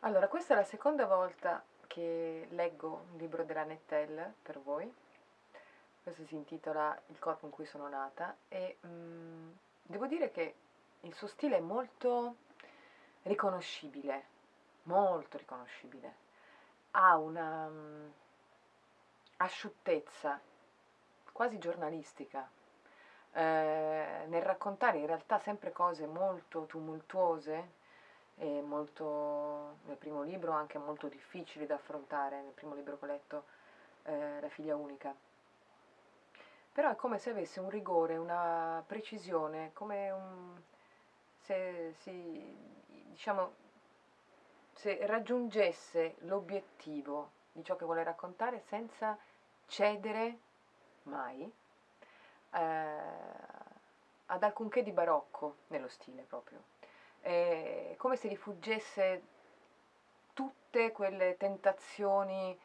Allora, questa è la seconda volta che leggo un libro della Nettel per voi. Questo si intitola Il corpo in cui sono nata e mm, devo dire che il suo stile è molto riconoscibile, molto riconoscibile. Ha una mm, asciuttezza quasi giornalistica eh, nel raccontare in realtà sempre cose molto tumultuose e molto, nel primo libro anche molto difficili da affrontare, nel primo libro che ho letto, eh, La figlia unica. Però è come se avesse un rigore, una precisione, come un, se, si, diciamo, se raggiungesse l'obiettivo di ciò che vuole raccontare senza cedere mai eh, ad alcunché di barocco nello stile proprio. È come se rifuggesse tutte quelle tentazioni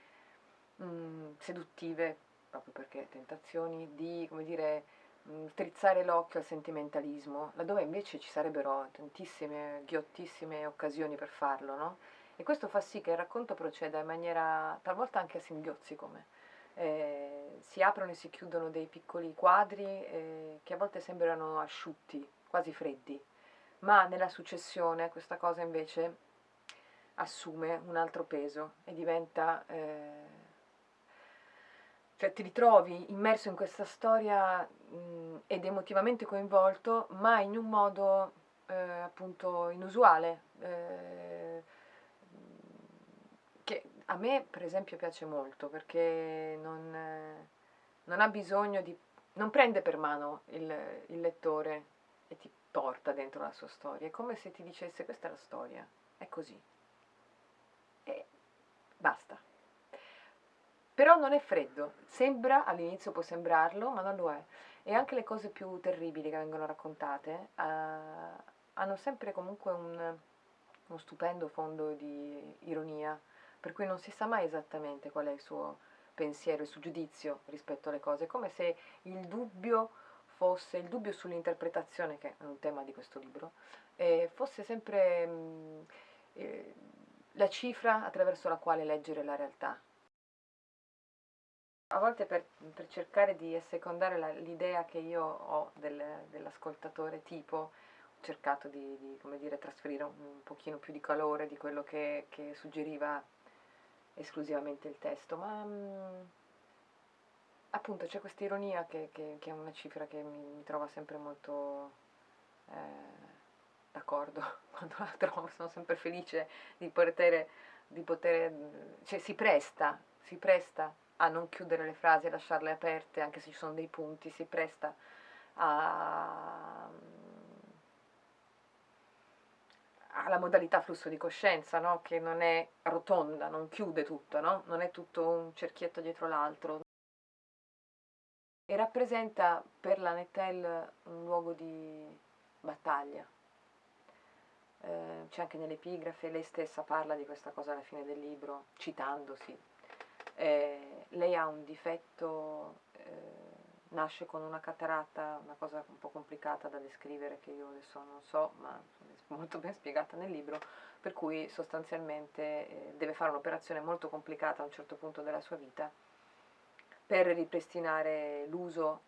mh, mm, seduttive, proprio perché tentazioni di, come dire, mh, mm, strizzare l'occhio al sentimentalismo, laddove invece ci sarebbero tantissime, ghiottissime occasioni per farlo, no? E questo fa sì che il racconto proceda in maniera talvolta anche a singhiozzi come eh, si aprono e si chiudono dei piccoli quadri eh, che a volte sembrano asciutti, quasi freddi, ma nella successione questa cosa invece assume un altro peso e diventa... Eh, cioè ti ritrovi immerso in questa storia mh, ed emotivamente coinvolto, ma in un modo eh, appunto inusuale, eh, a me per esempio piace molto perché non, non ha bisogno di... non prende per mano il, il lettore e ti porta dentro la sua storia, è come se ti dicesse questa è la storia, è così. E basta. Però non è freddo, sembra, all'inizio può sembrarlo, ma non lo è. E anche le cose più terribili che vengono raccontate uh, hanno sempre comunque un, uno stupendo fondo di ironia, per cui non si sa mai esattamente qual è il suo pensiero, il suo giudizio rispetto alle cose, è come se il dubbio fosse, il dubbio sull'interpretazione, che è un tema di questo libro, eh, fosse sempre mh, mm, eh, la cifra attraverso la quale leggere la realtà. A volte per, per cercare di assecondare l'idea che io ho del, dell'ascoltatore tipo, ho cercato di, di dire, trasferire un, un pochino più di calore di quello che, che suggeriva esclusivamente il testo, ma mh, mm, appunto c'è questa ironia che, che, che, è una cifra che mi, mi trova sempre molto eh, d'accordo quando la trovo, sono sempre felice di poter, di poter, cioè si presta, si presta a non chiudere le frasi, a lasciarle aperte anche se ci sono dei punti, si presta a alla modalità flusso di coscienza, no? che non è rotonda, non chiude tutto, no? non è tutto un cerchietto dietro l'altro. E rappresenta per la Nettel un luogo di battaglia. Eh, c'è anche nell'epigrafe, lei stessa parla di questa cosa alla fine del libro, citandosi. Eh, lei ha un difetto eh, nasce con una cataratta, una cosa un po' complicata da descrivere che io adesso non so, ma è molto ben spiegata nel libro, per cui sostanzialmente eh, deve fare un'operazione molto complicata a un certo punto della sua vita per ripristinare l'uso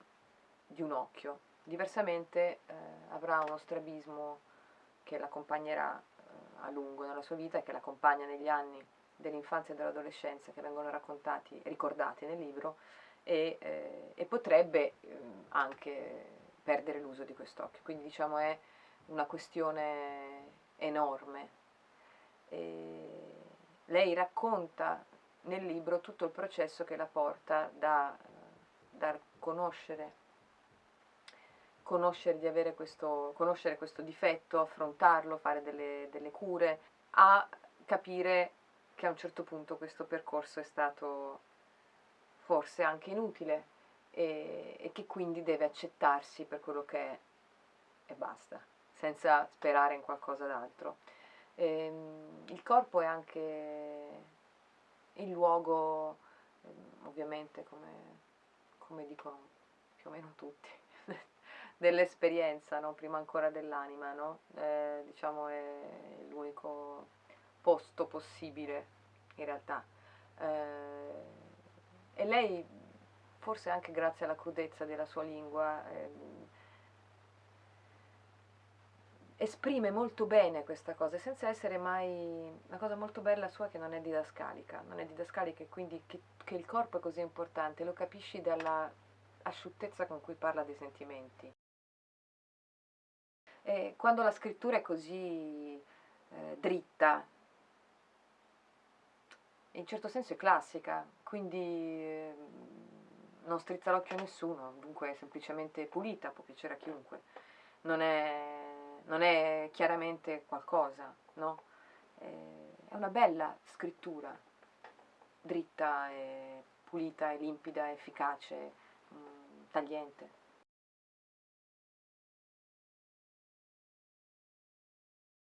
di un occhio. Diversamente eh, avrà uno strabismo che l'accompagnerà eh, a lungo nella sua vita e che l'accompagna negli anni dell'infanzia e dell'adolescenza che vengono raccontati, ricordati nel libro, e, eh, e potrebbe eh, anche perdere l'uso di quest'occhio. Quindi diciamo è una questione enorme. E lei racconta nel libro tutto il processo che la porta da, da conoscere, conoscere di avere questo, conoscere questo difetto, affrontarlo, fare delle, delle cure, a capire che a un certo punto questo percorso è stato forse anche inutile e, e che quindi deve accettarsi per quello che è e basta, senza sperare in qualcosa d'altro. Ehm, il corpo è anche il luogo, ehm, ovviamente come, come, dicono più o meno tutti, dell'esperienza, no? prima ancora dell'anima, no? eh, diciamo è l'unico opposto possibile, in realtà. Eh, e lei, forse anche grazie alla crudezza della sua lingua, eh, esprime molto bene questa cosa, senza essere mai... una cosa molto bella sua che non è didascalica, non è didascalica e quindi che, che il corpo è così importante, lo capisci dalla asciuttezza con cui parla dei sentimenti. E quando la scrittura è così eh, dritta, in certo senso è classica, quindi eh, non strizza l'occhio a nessuno, dunque è semplicemente pulita, può piacere a chiunque. Non è, non è chiaramente qualcosa, no? È una bella scrittura, dritta e pulita e limpida, efficace, mm, tagliente.